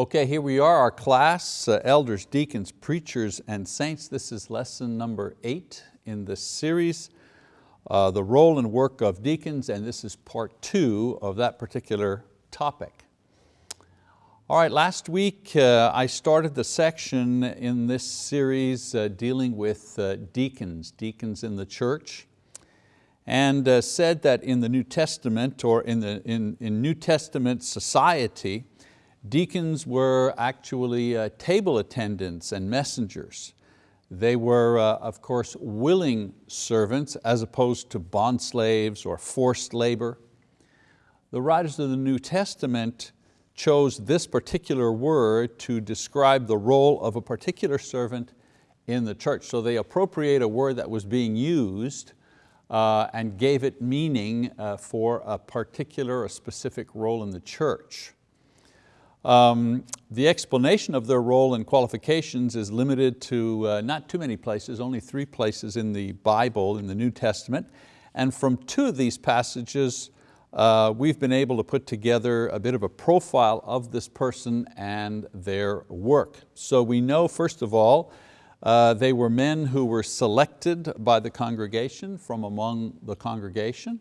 Okay, here we are, our class, uh, elders, deacons, preachers, and saints. This is lesson number eight in this series, uh, the role and work of deacons, and this is part two of that particular topic. All right, last week uh, I started the section in this series uh, dealing with uh, deacons, deacons in the church, and uh, said that in the New Testament or in, the, in, in New Testament society, deacons were actually uh, table attendants and messengers. They were, uh, of course, willing servants as opposed to bond slaves or forced labor. The writers of the New Testament chose this particular word to describe the role of a particular servant in the church. So they appropriate a word that was being used uh, and gave it meaning uh, for a particular, a specific role in the church. Um, the explanation of their role and qualifications is limited to uh, not too many places, only three places in the Bible, in the New Testament. And from two of these passages, uh, we've been able to put together a bit of a profile of this person and their work. So we know, first of all, uh, they were men who were selected by the congregation from among the congregation.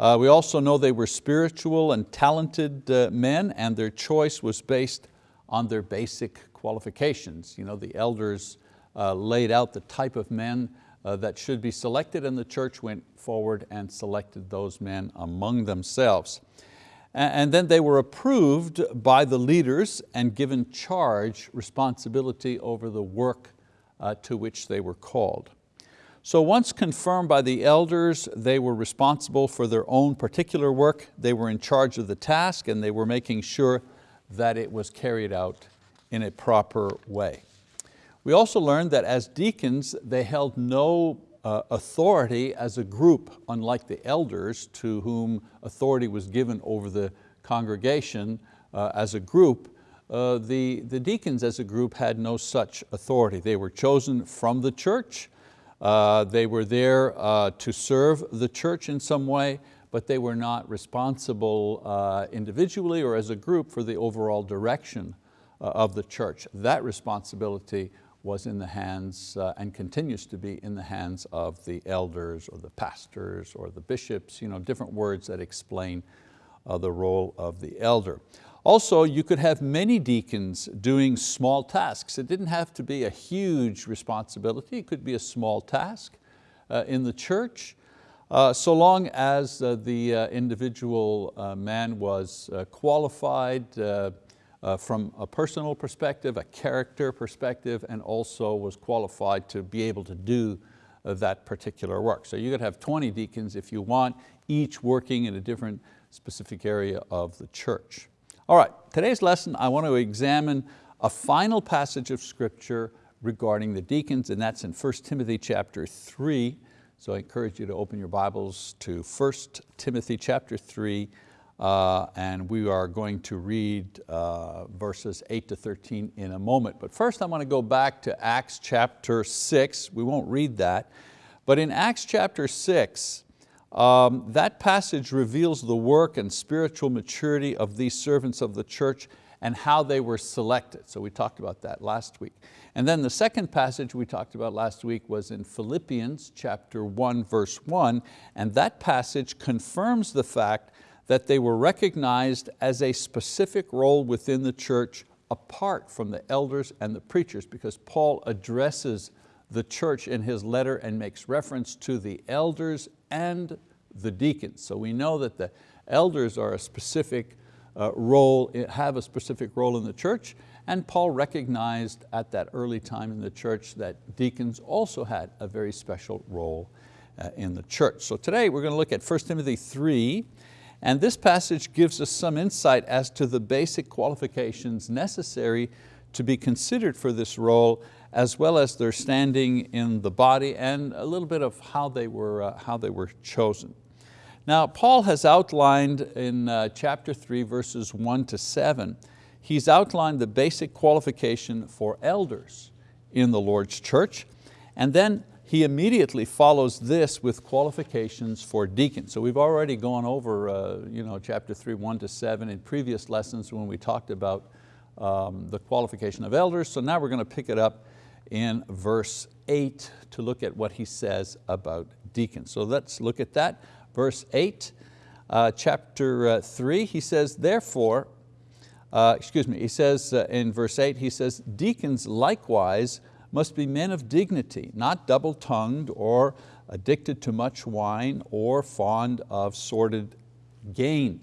Uh, we also know they were spiritual and talented uh, men and their choice was based on their basic qualifications. You know, the elders uh, laid out the type of men uh, that should be selected and the church went forward and selected those men among themselves. And then they were approved by the leaders and given charge, responsibility over the work uh, to which they were called. So once confirmed by the elders, they were responsible for their own particular work, they were in charge of the task and they were making sure that it was carried out in a proper way. We also learned that as deacons, they held no uh, authority as a group, unlike the elders to whom authority was given over the congregation uh, as a group. Uh, the, the deacons as a group had no such authority. They were chosen from the church. Uh, they were there uh, to serve the church in some way, but they were not responsible uh, individually or as a group for the overall direction of the church. That responsibility was in the hands uh, and continues to be in the hands of the elders or the pastors or the bishops, you know, different words that explain uh, the role of the elder. Also, you could have many deacons doing small tasks. It didn't have to be a huge responsibility, it could be a small task uh, in the church, uh, so long as uh, the uh, individual man was qualified, uh, from a personal perspective, a character perspective, and also was qualified to be able to do uh, that particular work. So you could have 20 deacons if you want, each working in a different specific area of the church. All right, today's lesson I want to examine a final passage of scripture regarding the deacons and that's in 1 Timothy chapter 3. So I encourage you to open your Bibles to 1 Timothy chapter 3 uh, and we are going to read uh, verses 8 to 13 in a moment. But first I want to go back to Acts chapter 6. We won't read that. But in Acts chapter 6, um, that passage reveals the work and spiritual maturity of these servants of the church and how they were selected. So we talked about that last week. And then the second passage we talked about last week was in Philippians chapter 1 verse 1 and that passage confirms the fact that they were recognized as a specific role within the church apart from the elders and the preachers because Paul addresses the church in his letter and makes reference to the elders and the deacons. So we know that the elders are a specific uh, role, have a specific role in the church and Paul recognized at that early time in the church that deacons also had a very special role uh, in the church. So today we're going to look at 1 Timothy 3 and this passage gives us some insight as to the basic qualifications necessary to be considered for this role, as well as their standing in the body and a little bit of how they were, uh, how they were chosen. Now, Paul has outlined in uh, chapter three, verses one to seven, he's outlined the basic qualification for elders in the Lord's church. And then he immediately follows this with qualifications for deacons. So we've already gone over uh, you know, chapter three, one to seven in previous lessons when we talked about um, the qualification of elders. So now we're going to pick it up in verse eight to look at what he says about deacons. So let's look at that. Verse eight, uh, chapter uh, three, he says, therefore, uh, excuse me, he says uh, in verse eight, he says, deacons likewise must be men of dignity, not double-tongued or addicted to much wine or fond of sordid gain.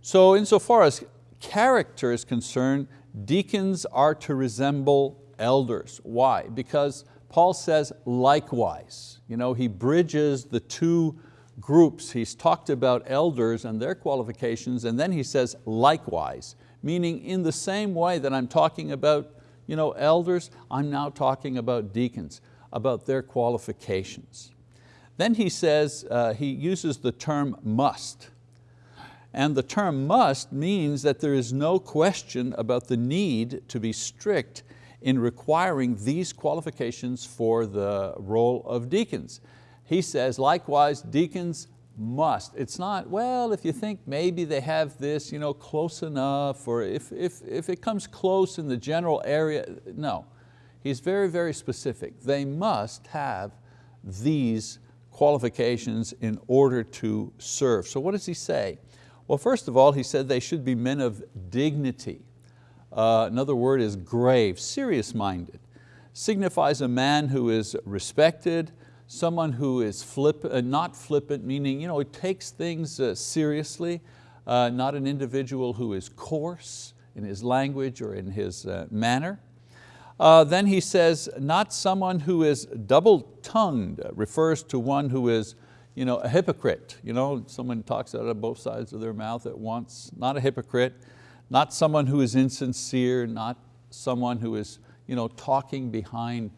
So insofar as character is concerned, deacons are to resemble elders. Why? Because Paul says likewise. You know, he bridges the two groups. He's talked about elders and their qualifications and then he says likewise, meaning in the same way that I'm talking about you know, elders, I'm now talking about deacons, about their qualifications. Then he says, uh, he uses the term must. And the term must means that there is no question about the need to be strict in requiring these qualifications for the role of deacons. He says, likewise, deacons must. It's not, well, if you think maybe they have this you know, close enough, or if, if, if it comes close in the general area, no. He's very, very specific. They must have these qualifications in order to serve. So what does he say? Well, first of all, he said they should be men of dignity. Uh, another word is grave, serious-minded. Signifies a man who is respected, someone who is uh, not flippant, meaning you know, it takes things uh, seriously, uh, not an individual who is coarse in his language or in his uh, manner. Then he says, not someone who is double-tongued, refers to one who is you know, a hypocrite. You know, someone talks out of both sides of their mouth at once, not a hypocrite, not someone who is insincere, not someone who is you know, talking behind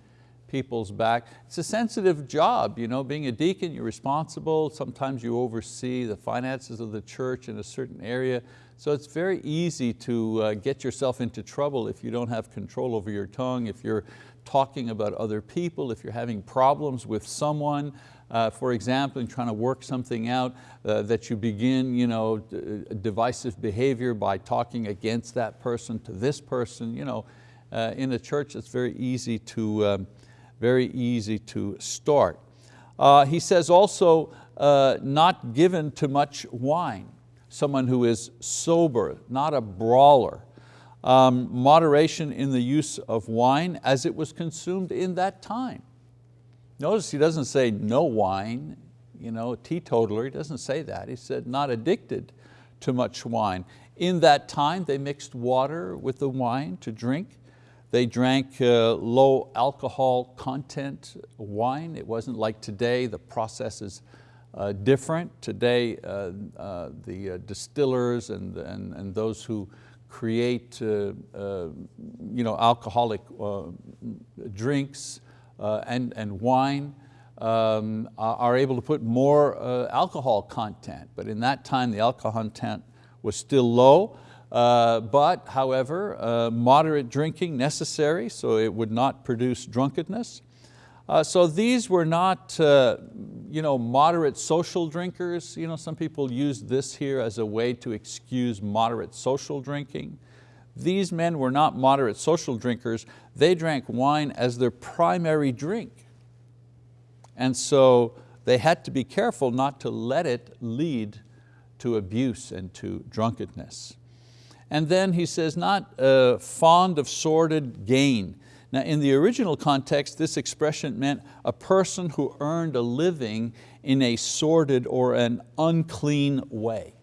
people's back. It's a sensitive job, you know, being a deacon, you're responsible, sometimes you oversee the finances of the church in a certain area, so it's very easy to uh, get yourself into trouble if you don't have control over your tongue, if you're talking about other people, if you're having problems with someone, uh, for example, in trying to work something out, uh, that you begin you know, divisive behavior by talking against that person to this person. You know, uh, in a church it's very easy to, um, very easy to start. Uh, he says also, uh, not given to much wine, someone who is sober, not a brawler. Um, moderation in the use of wine as it was consumed in that time. Notice he doesn't say no wine, you know, teetotaler, he doesn't say that. He said not addicted to much wine. In that time, they mixed water with the wine to drink. They drank uh, low alcohol content wine. It wasn't like today, the process is uh, different. Today, uh, uh the uh, distillers and, and, and those who create uh, you know, alcoholic drinks and, and wine um, are able to put more alcohol content. But in that time, the alcohol content was still low. Uh, but however, uh, moderate drinking necessary so it would not produce drunkenness. Uh, so these were not uh, you know, moderate social drinkers. You know, some people use this here as a way to excuse moderate social drinking. These men were not moderate social drinkers. They drank wine as their primary drink. And so they had to be careful not to let it lead to abuse and to drunkenness. And then he says, not uh, fond of sordid gain. Now in the original context, this expression meant a person who earned a living in a sordid or an unclean way.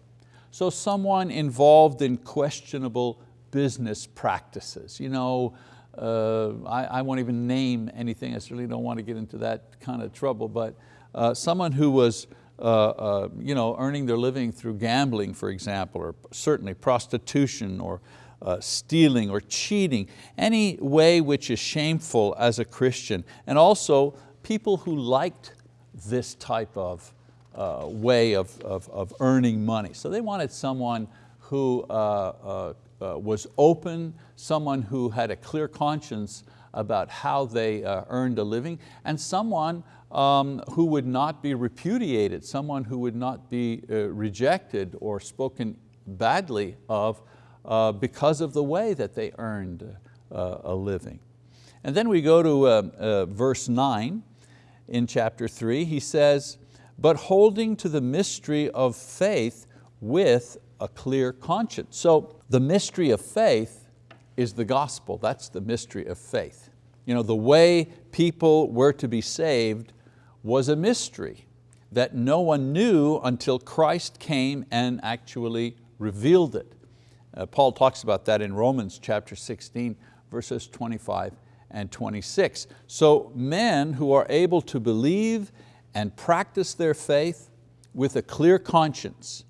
So someone involved in questionable business practices. You know, uh, I, I, won't even name anything, I certainly don't want to get into that kind of trouble, but uh, someone who was uh, uh, you know, earning their living through gambling, for example, or certainly prostitution or uh, stealing or cheating, any way which is shameful as a Christian. And also people who liked this type of uh, way of, of, of, earning money. So they wanted someone who uh, uh, was open, someone who had a clear conscience about how they earned a living, and someone um, who would not be repudiated, someone who would not be uh, rejected or spoken badly of uh, because of the way that they earned uh, a living. And then we go to uh, uh, verse nine in chapter three, he says, but holding to the mystery of faith with a clear conscience. So the mystery of faith is the gospel, that's the mystery of faith. You know, the way people were to be saved was a mystery that no one knew until Christ came and actually revealed it. Uh, Paul talks about that in Romans chapter 16, verses 25 and 26. So men who are able to believe and practice their faith with a clear conscience,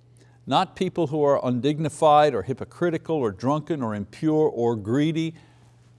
not people who are undignified or hypocritical or drunken or impure or greedy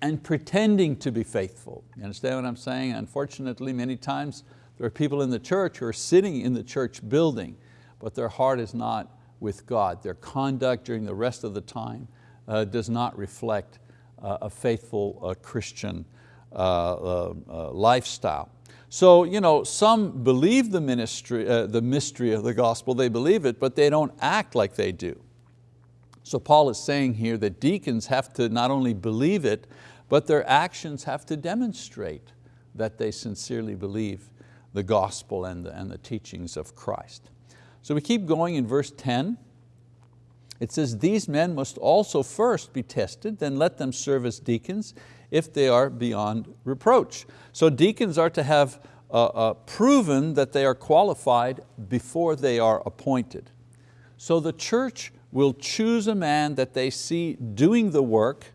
and pretending to be faithful. You understand what I'm saying? Unfortunately, many times there are people in the church who are sitting in the church building, but their heart is not with God. Their conduct during the rest of the time uh, does not reflect uh, a faithful uh, Christian uh, uh, lifestyle. So you know, some believe the, ministry, the mystery of the gospel, they believe it, but they don't act like they do. So Paul is saying here that deacons have to not only believe it, but their actions have to demonstrate that they sincerely believe the gospel and the, and the teachings of Christ. So we keep going in verse 10. It says, these men must also first be tested, then let them serve as deacons if they are beyond reproach. So deacons are to have uh, uh, proven that they are qualified before they are appointed. So the church will choose a man that they see doing the work,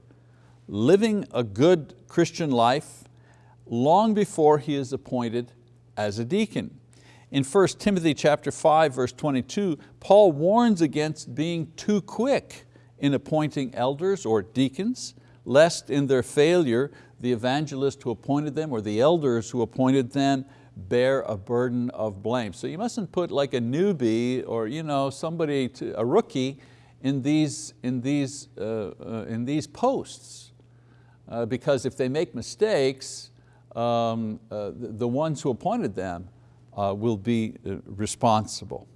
living a good Christian life, long before he is appointed as a deacon. In 1 Timothy chapter 5, verse 22, Paul warns against being too quick in appointing elders or deacons, lest in their failure, the evangelist who appointed them or the elders who appointed them bear a burden of blame. So you mustn't put like a newbie or you know, somebody, to, a rookie in these, in these, uh, uh, in these posts. Uh, because if they make mistakes, um, uh, the, the, ones who appointed them uh, will be uh, responsible.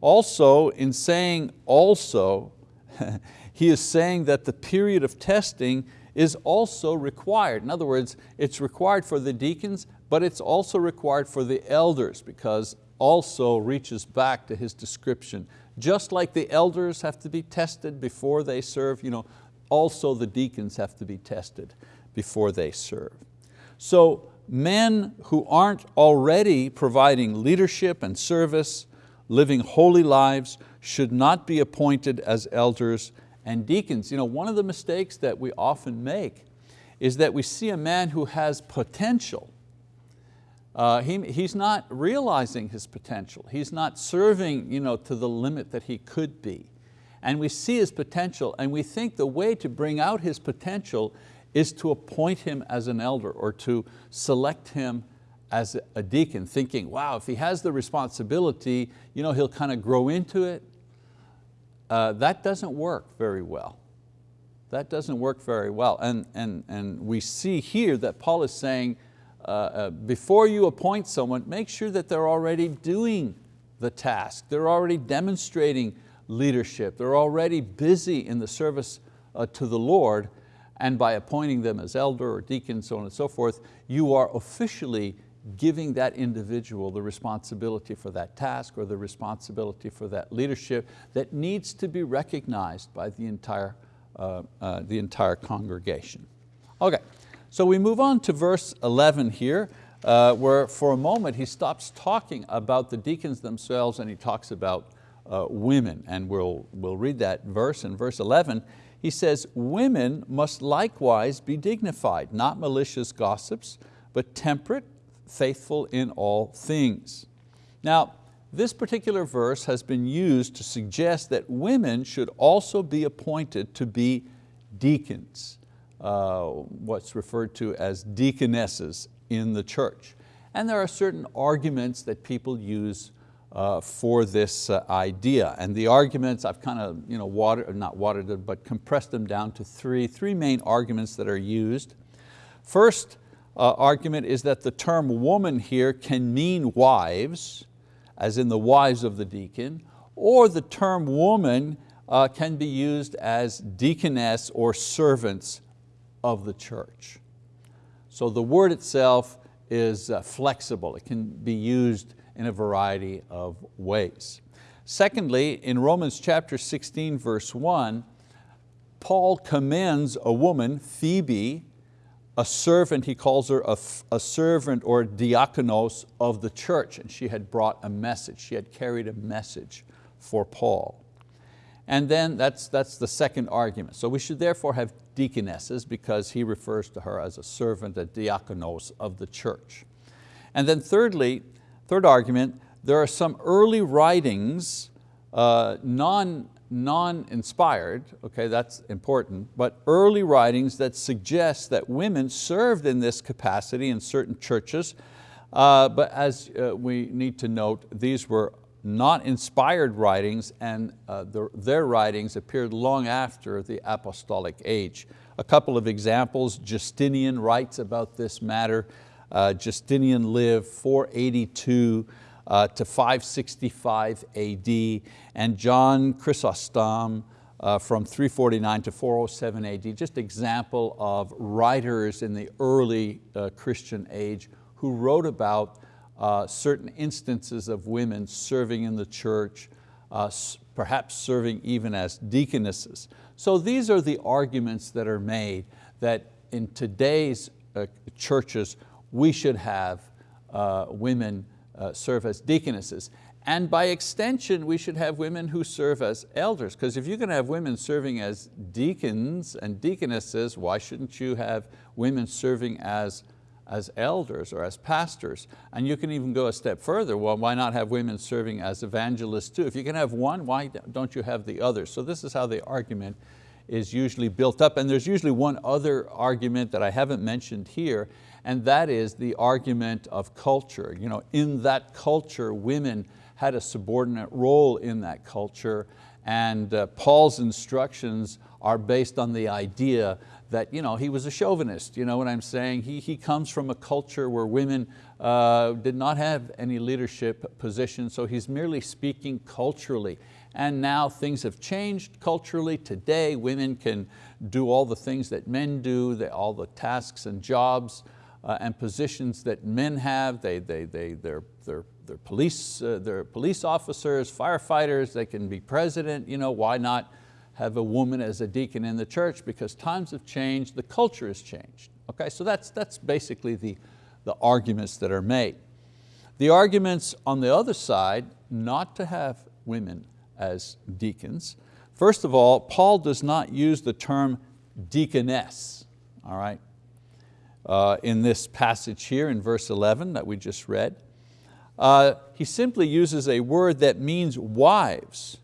Also, in saying also, he is saying that the period of testing is also required. In other words, it's required for the deacons, but it's also required for the elders because also reaches back to his description. Just like the elders have to be tested before they serve, you know, also the deacons have to be tested before they serve. So men who aren't already providing leadership and service, living holy lives, should not be appointed as elders and deacons. You know, one of the mistakes that we often make is that we see a man who has potential. Uh, he, he's not realizing his potential. He's not serving you know, to the limit that he could be. And we see his potential and we think the way to bring out his potential is to appoint him as an elder or to select him as a deacon, thinking, wow, if he has the responsibility, you know, he'll kind of grow into it. Uh, that doesn't work very well. That doesn't work very well. And, and, and we see here that Paul is saying, uh, uh, before you appoint someone, make sure that they're already doing the task. They're already demonstrating leadership. They're already busy in the service uh, to the Lord and by appointing them as elder or deacon, so on and so forth, you are officially giving that individual the responsibility for that task or the responsibility for that leadership that needs to be recognized by the entire, uh, uh, the entire congregation. Okay, so we move on to verse 11 here, uh, where for a moment he stops talking about the deacons themselves and he talks about uh, women, and we'll, we'll read that verse in verse 11 he says, women must likewise be dignified, not malicious gossips, but temperate, faithful in all things. Now, this particular verse has been used to suggest that women should also be appointed to be deacons, uh, what's referred to as deaconesses in the church. And there are certain arguments that people use uh, for this uh, idea. And the arguments, I've kind of you know, watered, not watered it, but compressed them down to three, three main arguments that are used. First uh, argument is that the term woman here can mean wives, as in the wives of the deacon, or the term woman uh, can be used as deaconess or servants of the church. So the word itself is uh, flexible. It can be used in a variety of ways. Secondly, in Romans chapter 16, verse one, Paul commends a woman, Phoebe, a servant, he calls her a, a, servant or diakonos of the church, and she had brought a message, she had carried a message for Paul. And then that's, that's the second argument. So we should therefore have deaconesses because he refers to her as a servant, a diakonos of the church. And then thirdly, third argument, there are some early writings, uh, non, non-inspired, okay, that's important, but early writings that suggest that women served in this capacity in certain churches, uh, but as uh, we need to note, these were not inspired writings and uh, the, their writings appeared long after the apostolic age. A couple of examples, Justinian writes about this matter. Uh, Justinian lived 482 uh, to 565 AD and John Chrysostom uh, from 349 to 407 AD, just example of writers in the early uh, Christian age who wrote about uh, certain instances of women serving in the church, uh, perhaps serving even as deaconesses. So these are the arguments that are made that in today's churches we should have uh, women uh, serve as deaconesses. And by extension, we should have women who serve as elders, because if you're going to have women serving as deacons and deaconesses, why shouldn't you have women serving as as elders or as pastors. And you can even go a step further. Well, why not have women serving as evangelists too? If you can have one, why don't you have the other? So this is how the argument is usually built up. And there's usually one other argument that I haven't mentioned here, and that is the argument of culture. You know, in that culture, women had a subordinate role in that culture, and uh, Paul's instructions are based on the idea that you know, he was a chauvinist, you know what I'm saying? He, he comes from a culture where women uh, did not have any leadership position, so he's merely speaking culturally. And now things have changed culturally. Today women can do all the things that men do, all the tasks and jobs uh, and positions that men have. They, they, they, they're, they're, they're, police, uh, they're police officers, firefighters, they can be president, you know, why not have a woman as a deacon in the church because times have changed, the culture has changed. Okay, so that's, that's basically the, the arguments that are made. The arguments on the other side, not to have women as deacons. First of all, Paul does not use the term deaconess, all right, in this passage here in verse 11 that we just read. Uh, he simply uses a word that means wives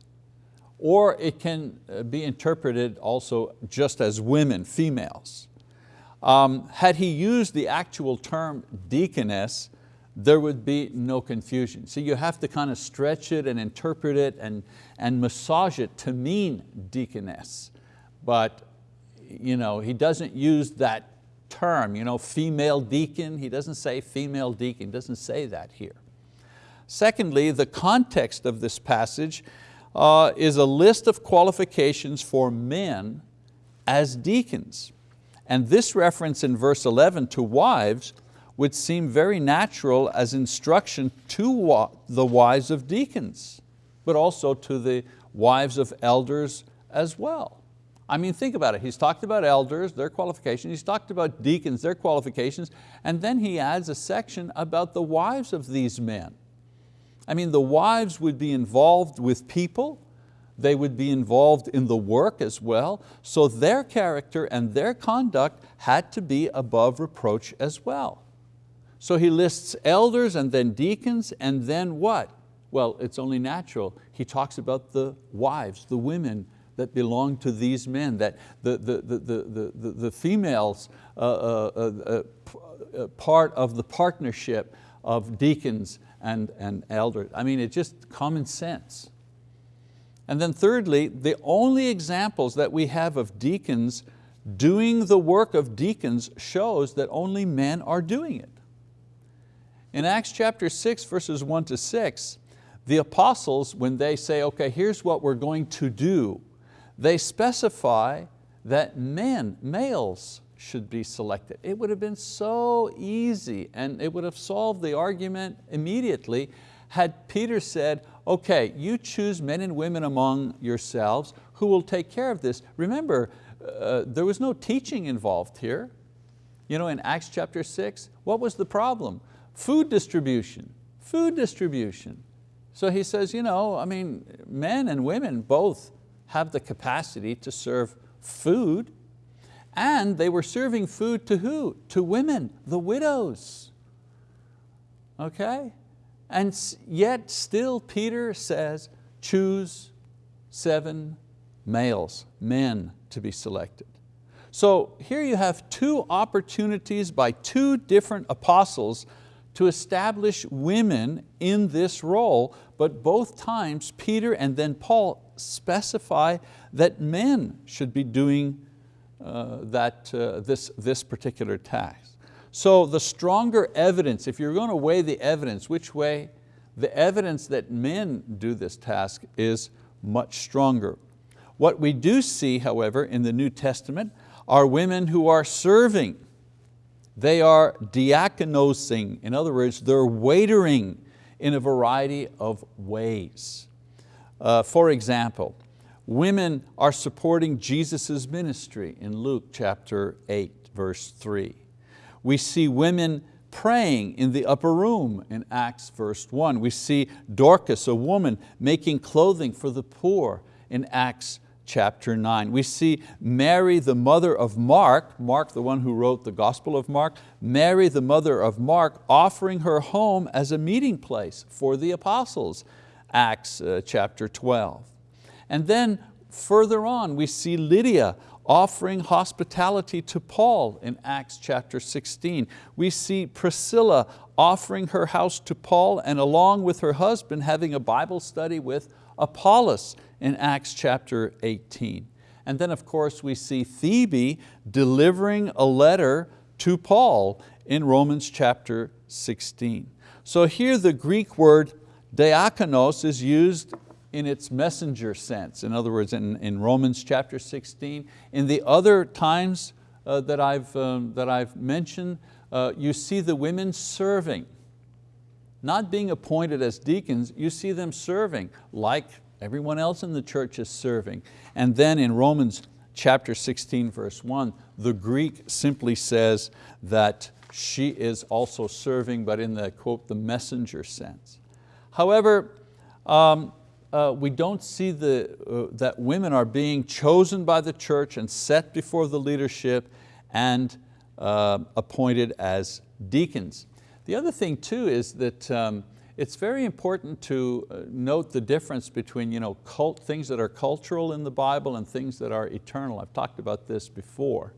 or it can uh, be interpreted also just as women, females. Um, had he used the actual term deaconess, there would be no confusion. So you have to kind of stretch it and interpret it and, and massage it to mean deaconess. But you know, he doesn't use that term, you know, female deacon, he doesn't say female deacon, doesn't say that here. Secondly, the context of this passage uh, is a list of qualifications for men as deacons. And this reference in verse 11 to wives would seem very natural as instruction to the wives of deacons, but also to the wives of elders as well. I mean, think about it. He's talked about elders, their qualifications. He's talked about deacons, their qualifications. And then he adds a section about the wives of these men. I mean, the wives would be involved with people, they would be involved in the work as well, so their character and their conduct had to be above reproach as well. So he lists elders and then deacons and then what? Well, it's only natural. He talks about the wives, the women that belong to these men, that the, the, the, the, the, the females uh, uh, uh, uh part of the partnership of deacons and, and elders. I mean, it's just common sense. And then thirdly, the only examples that we have of deacons doing the work of deacons shows that only men are doing it. In Acts chapter 6, verses 1 to 6, the apostles, when they say, okay, here's what we're going to do, they specify that men, males, should be selected. It would have been so easy and it would have solved the argument immediately had Peter said, okay, you choose men and women among yourselves who will take care of this. Remember, uh, there was no teaching involved here. You know, in Acts chapter six, what was the problem? Food distribution, food distribution. So he says, you know, I mean, men and women both have the capacity to serve food and they were serving food to who? To women, the widows. Okay? And yet still Peter says, choose seven males, men to be selected. So here you have two opportunities by two different apostles to establish women in this role, but both times Peter and then Paul specify that men should be doing uh, that, uh, this, this particular task. So the stronger evidence, if you're going to weigh the evidence, which way? The evidence that men do this task is much stronger. What we do see, however, in the New Testament are women who are serving. They are diakonosing, in other words, they're waitering in a variety of ways. Uh, for example, Women are supporting Jesus' ministry in Luke chapter 8, verse 3. We see women praying in the upper room in Acts verse 1. We see Dorcas, a woman, making clothing for the poor in Acts chapter 9. We see Mary, the mother of Mark, Mark the one who wrote the Gospel of Mark, Mary, the mother of Mark, offering her home as a meeting place for the apostles, Acts uh, chapter 12. And then further on we see Lydia offering hospitality to Paul in Acts chapter 16. We see Priscilla offering her house to Paul and along with her husband having a Bible study with Apollos in Acts chapter 18. And then of course we see Phoebe delivering a letter to Paul in Romans chapter 16. So here the Greek word diakonos is used in its messenger sense. In other words, in, in Romans chapter 16. In the other times uh, that, I've, um, that I've mentioned, uh, you see the women serving. Not being appointed as deacons, you see them serving like everyone else in the church is serving. And then in Romans chapter 16 verse 1, the Greek simply says that she is also serving, but in the quote, the messenger sense. However, um, uh, we don't see the, uh, that women are being chosen by the church and set before the leadership and uh, appointed as deacons. The other thing too is that um, it's very important to uh, note the difference between you know, cult, things that are cultural in the Bible and things that are eternal. I've talked about this before.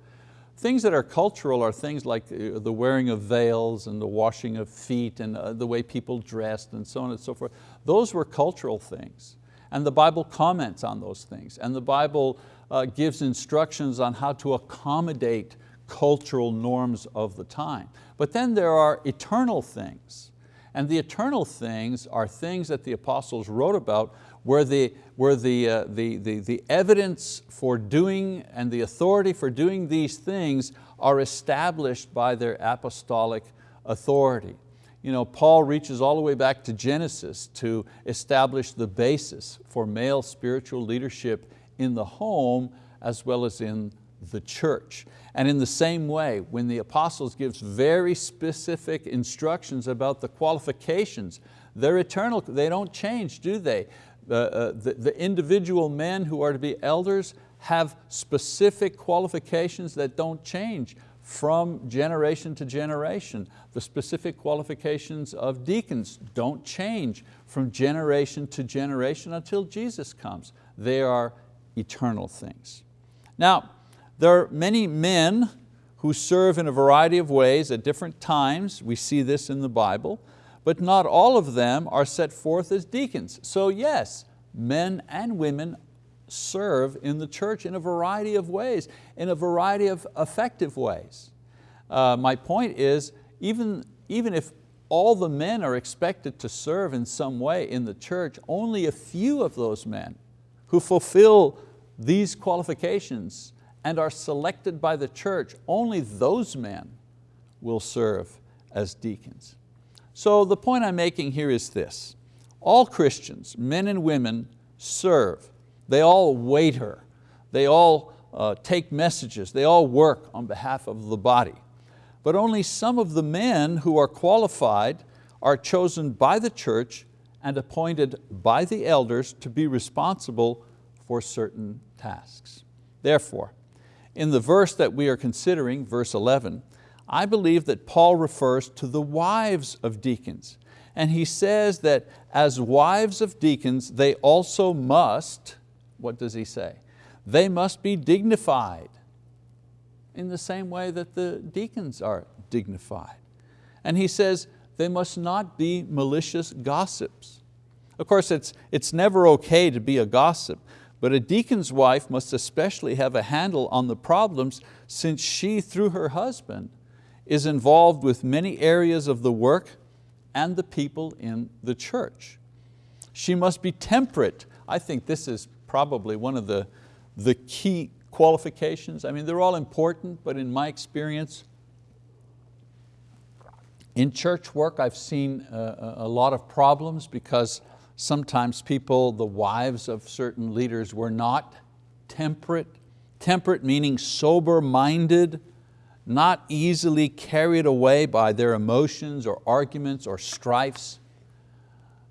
Things that are cultural are things like uh, the wearing of veils and the washing of feet and uh, the way people dressed and so on and so forth. Those were cultural things. And the Bible comments on those things. And the Bible uh, gives instructions on how to accommodate cultural norms of the time. But then there are eternal things. And the eternal things are things that the apostles wrote about where the, where the, uh, the, the, the evidence for doing and the authority for doing these things are established by their apostolic authority. You know, Paul reaches all the way back to Genesis to establish the basis for male spiritual leadership in the home as well as in the church. And in the same way, when the apostles gives very specific instructions about the qualifications, they're eternal, they don't change, do they? Uh, the, the individual men who are to be elders have specific qualifications that don't change from generation to generation. The specific qualifications of deacons don't change from generation to generation until Jesus comes. They are eternal things. Now, there are many men who serve in a variety of ways at different times. We see this in the Bible but not all of them are set forth as deacons. So yes, men and women serve in the church in a variety of ways, in a variety of effective ways. Uh, my point is, even, even if all the men are expected to serve in some way in the church, only a few of those men who fulfill these qualifications and are selected by the church, only those men will serve as deacons. So the point I'm making here is this. All Christians, men and women, serve. They all waiter. They all uh, take messages. They all work on behalf of the body. But only some of the men who are qualified are chosen by the church and appointed by the elders to be responsible for certain tasks. Therefore, in the verse that we are considering, verse 11, I believe that Paul refers to the wives of deacons. And he says that as wives of deacons, they also must, what does he say? They must be dignified in the same way that the deacons are dignified. And he says, they must not be malicious gossips. Of course, it's, it's never okay to be a gossip, but a deacon's wife must especially have a handle on the problems since she, through her husband, is involved with many areas of the work and the people in the church. She must be temperate. I think this is probably one of the, the key qualifications. I mean, they're all important, but in my experience, in church work, I've seen uh, a, a lot of problems because sometimes people, the wives of certain leaders were not temperate. Temperate meaning sober-minded, not easily carried away by their emotions or arguments or strifes,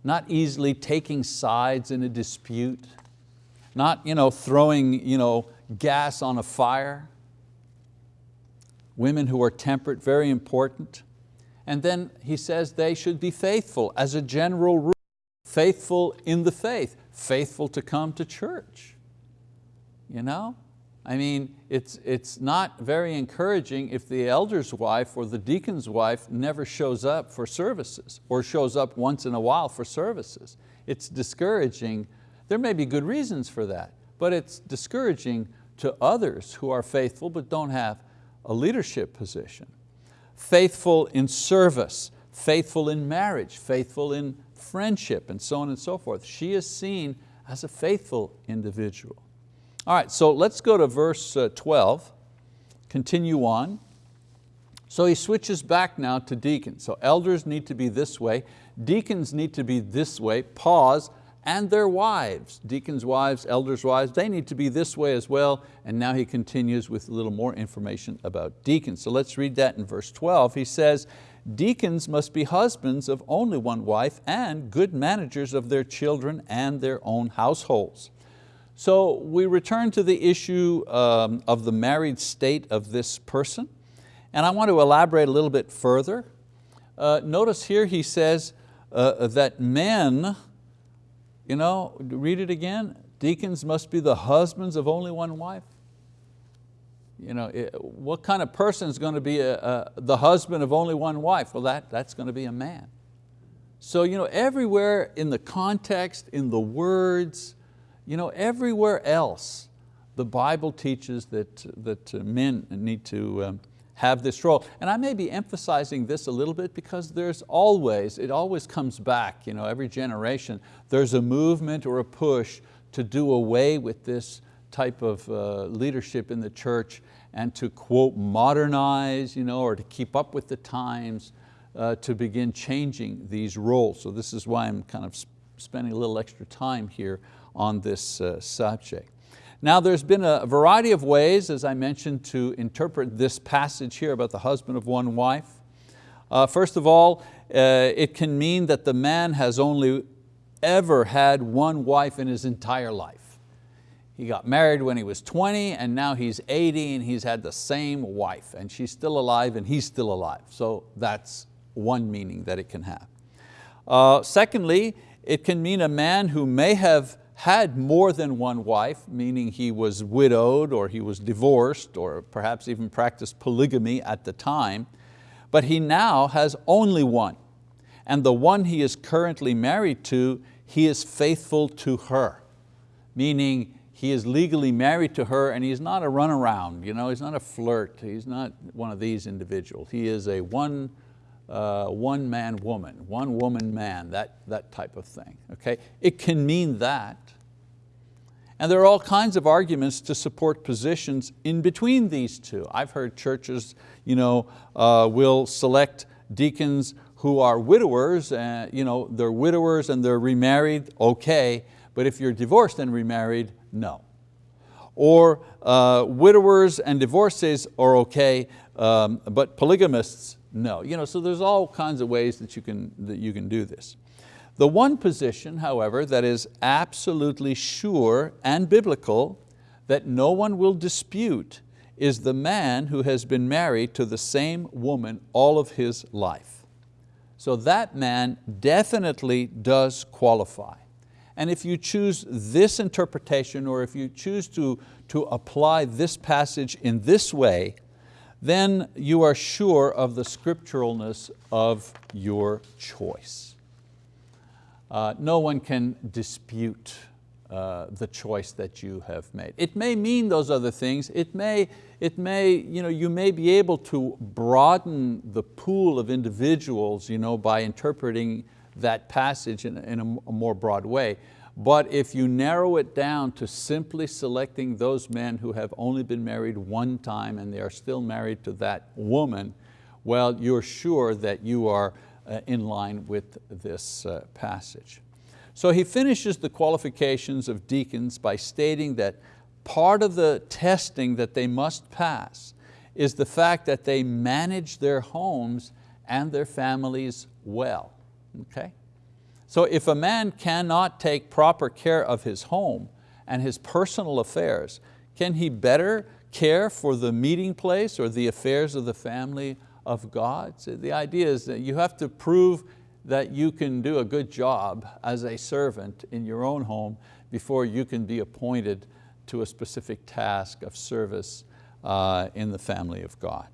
not easily taking sides in a dispute, not you know, throwing you know, gas on a fire. Women who are temperate, very important. And then he says they should be faithful as a general rule, faithful in the faith, faithful to come to church. You know? I mean, it's, it's not very encouraging if the elder's wife or the deacon's wife never shows up for services or shows up once in a while for services. It's discouraging. There may be good reasons for that, but it's discouraging to others who are faithful but don't have a leadership position faithful in service, faithful in marriage, faithful in friendship, and so on and so forth. She is seen as a faithful individual. All right, so let's go to verse uh, 12, continue on. So he switches back now to deacons. So elders need to be this way, deacons need to be this way, pause, and their wives, deacons' wives, elders' wives, they need to be this way as well. And now he continues with a little more information about deacons. So let's read that in verse 12. He says, deacons must be husbands of only one wife and good managers of their children and their own households. So we return to the issue um, of the married state of this person. And I want to elaborate a little bit further. Uh, notice here he says uh, that men you know, read it again. Deacons must be the husbands of only one wife. You know, what kind of person is going to be a, a, the husband of only one wife? Well, that, that's going to be a man. So you know, everywhere in the context, in the words, you know, everywhere else, the Bible teaches that, that men need to um, have this role. And I may be emphasizing this a little bit because there's always, it always comes back, you know, every generation, there's a movement or a push to do away with this type of uh, leadership in the church and to quote modernize, you know, or to keep up with the times, uh, to begin changing these roles. So this is why I'm kind of spending a little extra time here on this uh, subject. Now there's been a variety of ways, as I mentioned, to interpret this passage here about the husband of one wife. Uh, first of all, uh, it can mean that the man has only ever had one wife in his entire life. He got married when he was 20 and now he's 80 and he's had the same wife and she's still alive and he's still alive. So that's one meaning that it can have. Uh, secondly, it can mean a man who may have had more than one wife, meaning he was widowed or he was divorced or perhaps even practiced polygamy at the time, but he now has only one. And the one he is currently married to, he is faithful to her, meaning he is legally married to her and he's not a runaround, you know, he's not a flirt, he's not one of these individuals. He is a one, uh, one man woman, one woman man, that, that type of thing. Okay? It can mean that. And there are all kinds of arguments to support positions in between these two. I've heard churches you know, uh, will select deacons who are widowers, uh, you know, they're widowers and they're remarried, okay, but if you're divorced and remarried, no. Or uh, widowers and divorcees are okay, um, but polygamists, no. You know, so there's all kinds of ways that you, can, that you can do this. The one position, however, that is absolutely sure and biblical that no one will dispute is the man who has been married to the same woman all of his life. So that man definitely does qualify. And if you choose this interpretation or if you choose to, to apply this passage in this way, then you are sure of the scripturalness of your choice. Uh, no one can dispute uh, the choice that you have made. It may mean those other things. It may, it may, you, know, you may be able to broaden the pool of individuals you know, by interpreting that passage in, in a, a more broad way. But if you narrow it down to simply selecting those men who have only been married one time and they are still married to that woman, well, you're sure that you are uh, in line with this uh, passage. So he finishes the qualifications of deacons by stating that part of the testing that they must pass is the fact that they manage their homes and their families well. Okay? So if a man cannot take proper care of his home and his personal affairs, can he better care for the meeting place or the affairs of the family of God? So the idea is that you have to prove that you can do a good job as a servant in your own home before you can be appointed to a specific task of service uh, in the family of God.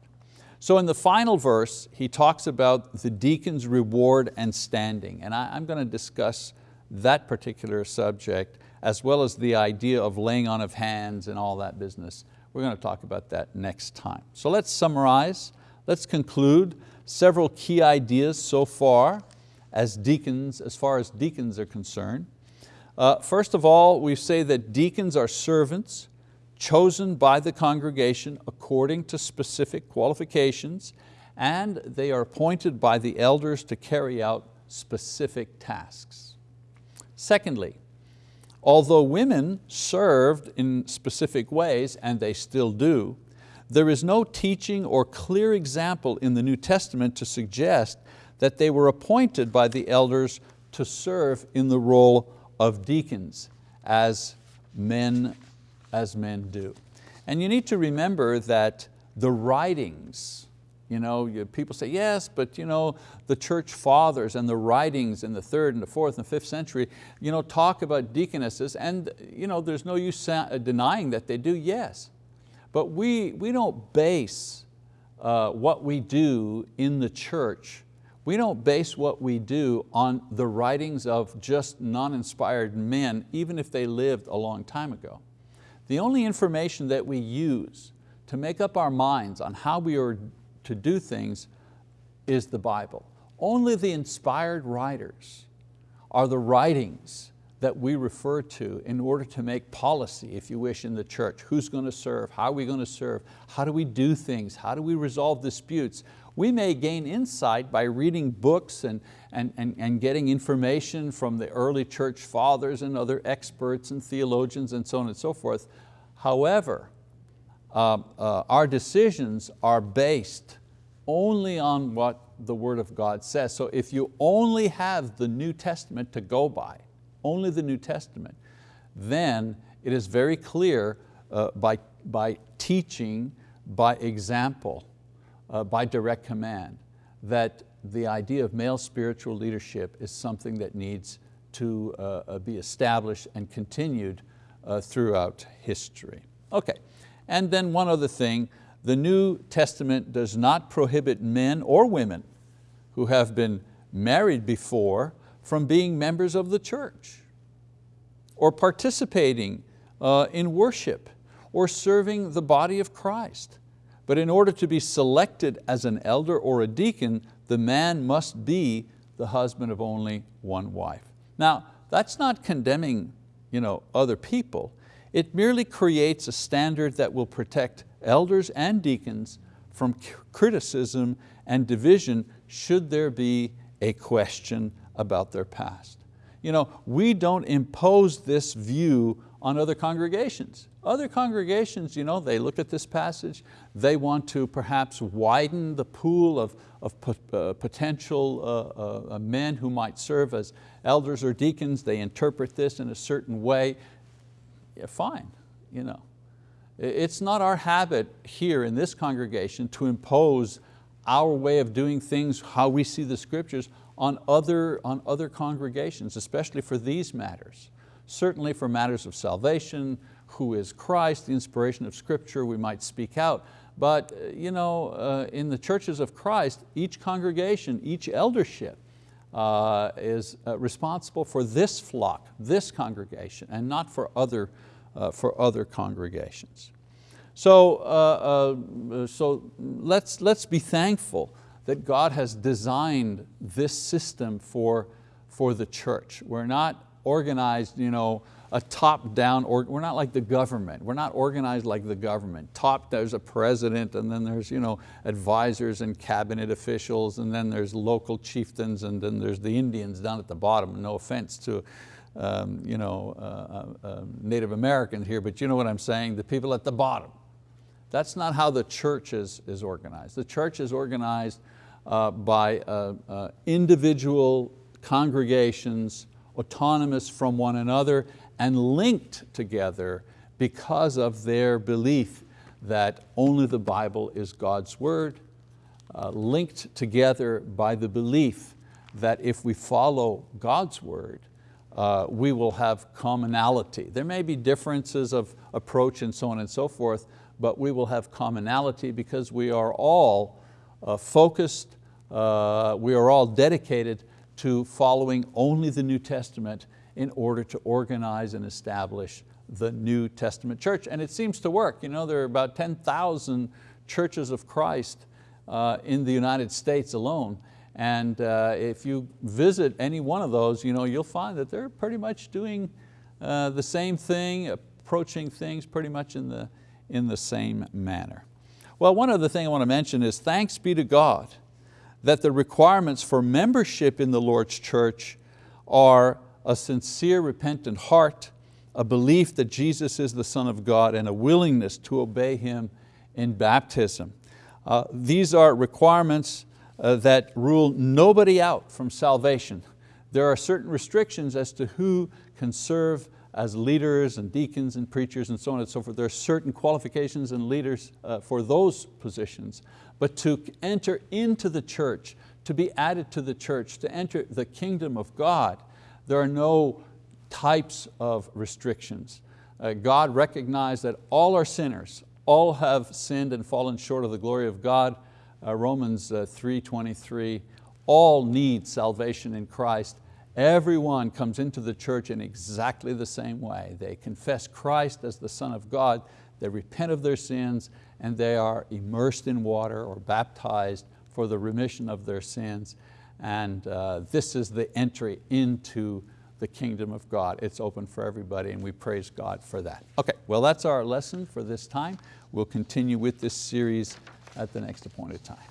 So in the final verse, he talks about the deacon's reward and standing. And I, am going to discuss that particular subject as well as the idea of laying on of hands and all that business. We're going to talk about that next time. So let's summarize, let's conclude several key ideas so far as deacons, as far as deacons are concerned. Uh, first of all, we say that deacons are servants chosen by the congregation according to specific qualifications, and they are appointed by the elders to carry out specific tasks. Secondly, although women served in specific ways, and they still do, there is no teaching or clear example in the New Testament to suggest that they were appointed by the elders to serve in the role of deacons as men as men do. And you need to remember that the writings, you know, people say, yes, but you know, the church fathers and the writings in the third and the fourth and fifth century you know, talk about deaconesses and you know, there's no use denying that they do, yes. But we, we don't base uh, what we do in the church we don't base what we do on the writings of just non-inspired men, even if they lived a long time ago. The only information that we use to make up our minds on how we are to do things is the Bible. Only the inspired writers are the writings that we refer to in order to make policy, if you wish, in the church. Who's going to serve? How are we going to serve? How do we do things? How do we resolve disputes? We may gain insight by reading books and, and, and, and getting information from the early church fathers and other experts and theologians and so on and so forth. However, uh, uh, our decisions are based only on what the word of God says. So if you only have the New Testament to go by, only the New Testament, then it is very clear uh, by, by teaching, by example, uh, by direct command, that the idea of male spiritual leadership is something that needs to uh, uh, be established and continued uh, throughout history. Okay, and then one other thing, the New Testament does not prohibit men or women who have been married before from being members of the church or participating uh, in worship or serving the body of Christ. But in order to be selected as an elder or a deacon, the man must be the husband of only one wife. Now, that's not condemning you know, other people. It merely creates a standard that will protect elders and deacons from criticism and division should there be a question about their past. You know, we don't impose this view on other congregations. Other congregations, you know, they look at this passage, they want to perhaps widen the pool of, of uh, potential uh, uh, men who might serve as elders or deacons. They interpret this in a certain way. Yeah, fine, you know. It's not our habit here in this congregation to impose our way of doing things, how we see the scriptures on other, on other congregations, especially for these matters. Certainly for matters of salvation, who is Christ, the inspiration of scripture, we might speak out. But you know, uh, in the churches of Christ, each congregation, each eldership uh, is uh, responsible for this flock, this congregation, and not for other, uh, for other congregations. So, uh, uh, so let's, let's be thankful that God has designed this system for, for the church. We're not organized, you know, a top-down, we're not like the government. We're not organized like the government. Top, there's a president, and then there's you know, advisors and cabinet officials, and then there's local chieftains, and then there's the Indians down at the bottom. No offense to um, you know, uh, uh, uh Native Americans here, but you know what I'm saying, the people at the bottom. That's not how the church is, is organized. The church is organized uh, by uh, uh, individual congregations, autonomous from one another, and linked together because of their belief that only the Bible is God's word, uh, linked together by the belief that if we follow God's word, uh, we will have commonality. There may be differences of approach and so on and so forth, but we will have commonality because we are all uh, focused, uh, we are all dedicated to following only the New Testament in order to organize and establish the New Testament church. And it seems to work. You know, there are about 10,000 churches of Christ uh, in the United States alone. And uh, if you visit any one of those, you know, you'll find that they're pretty much doing uh, the same thing, approaching things pretty much in the, in the same manner. Well, one other thing I want to mention is thanks be to God that the requirements for membership in the Lord's church are a sincere repentant heart, a belief that Jesus is the Son of God, and a willingness to obey Him in baptism. Uh, these are requirements uh, that rule nobody out from salvation. There are certain restrictions as to who can serve as leaders and deacons and preachers and so on and so forth. There are certain qualifications and leaders uh, for those positions. But to enter into the church, to be added to the church, to enter the kingdom of God, there are no types of restrictions. Uh, God recognized that all are sinners, all have sinned and fallen short of the glory of God. Uh, Romans uh, 3.23, all need salvation in Christ Everyone comes into the church in exactly the same way. They confess Christ as the Son of God, they repent of their sins, and they are immersed in water or baptized for the remission of their sins. And uh, this is the entry into the kingdom of God. It's open for everybody and we praise God for that. Okay, well that's our lesson for this time. We'll continue with this series at the next appointed time.